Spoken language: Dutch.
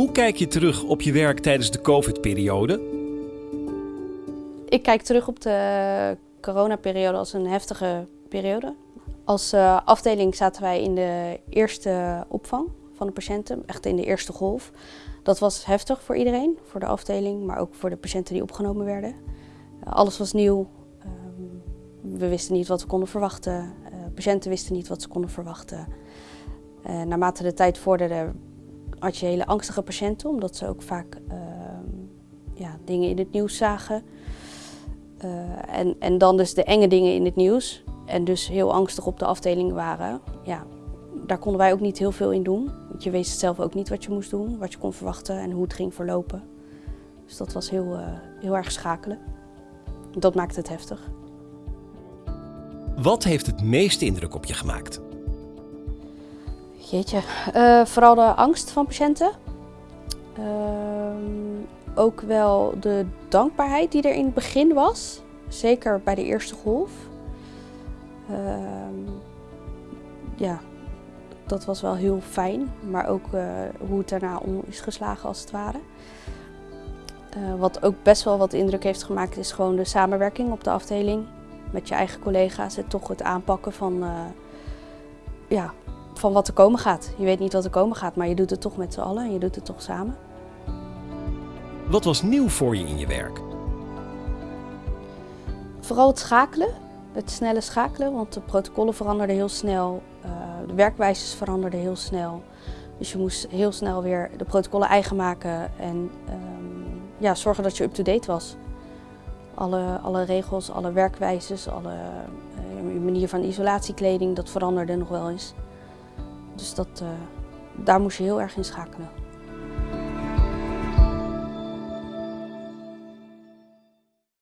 Hoe kijk je terug op je werk tijdens de COVID-periode? Ik kijk terug op de coronaperiode als een heftige periode. Als uh, afdeling zaten wij in de eerste opvang van de patiënten, echt in de eerste golf. Dat was heftig voor iedereen, voor de afdeling, maar ook voor de patiënten die opgenomen werden. Uh, alles was nieuw. Uh, we wisten niet wat we konden verwachten. patiënten wisten niet wat ze konden verwachten. naarmate de tijd vorderde, had je hele angstige patiënten, omdat ze ook vaak ehm, ja, dingen in het nieuws zagen. en, en dan dus de enge dingen in het nieuws en dus heel angstig op de afdeling waren, ja, daar konden wij ook niet heel veel in doen. Want je wist zelf ook niet wat je moest doen, wat je kon verwachten en hoe het ging verlopen. Dus dat was heel, uh, heel erg schakelen. Dat maakte het heftig. Wat heeft het meeste indruk op je gemaakt? Jeetje, uh, vooral de angst van patiënten. Uh, ook wel de dankbaarheid die er in het begin was. Zeker bij de eerste golf. Uh, ja, dat was wel heel fijn, maar ook uh, hoe het daarna om is geslagen als het ware. Uh, wat ook best wel wat indruk heeft gemaakt is gewoon de samenwerking op de afdeling met je eigen collega's en toch het aanpakken van, ja, van wat er komen gaat. Je weet niet wat er komen gaat, maar je doet het toch met z'n allen en je doet het toch samen. Wat was nieuw voor je in je werk? Vooral het schakelen het snelle schakelen, want de protocollen veranderden heel snel, uh, de werkwijzes veranderden heel snel. Dus je moest heel snel weer de protocollen eigen maken en um, ja, zorgen dat je up-to-date was. Alle, alle regels, alle werkwijzes, alle uh, manier van isolatiekleding, dat veranderde nog wel eens. Dus dat, uh, daar moest je heel erg in schakelen.